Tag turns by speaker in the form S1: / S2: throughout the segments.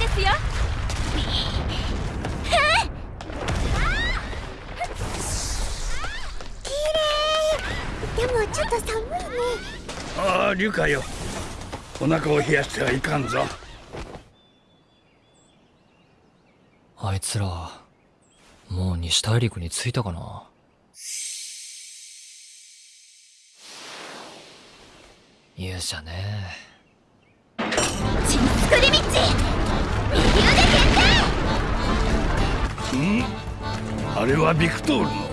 S1: ですよ。
S2: 綺麗。でもちょっと寒いね。
S3: ああリュカよお腹を冷やしてはいかんぞ。
S4: あいつらもう西大陸に着いたかな？勇者ね。
S2: チンスクリミッチ右腕決定！
S3: あれはビクトールの？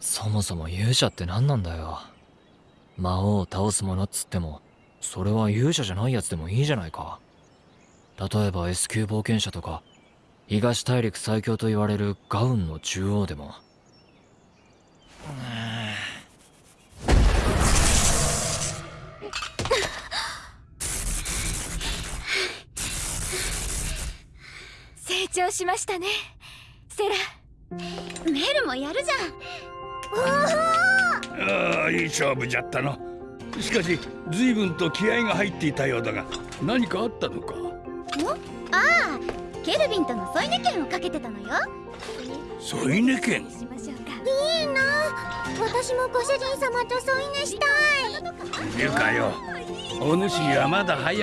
S4: そもそも勇者って何なんだよ。魔王を倒すものっつってもそれは勇者じゃないやつでもいいじゃないか。例えば S 級冒険者とか東大陸最強と言われるガウンの中央でも。
S1: 長しましたね。セラ
S2: メルもやるじゃん。
S3: ああいい勝負じゃったの。しかし随分と気合が入っていたようだが何かあったのか？
S2: ああケルビンとの添い寝券をかけてたのよ。
S3: 添い寝券？
S2: いいな。私もご主人様と添い寝したい。
S3: リュカよ。お主にはまだ早い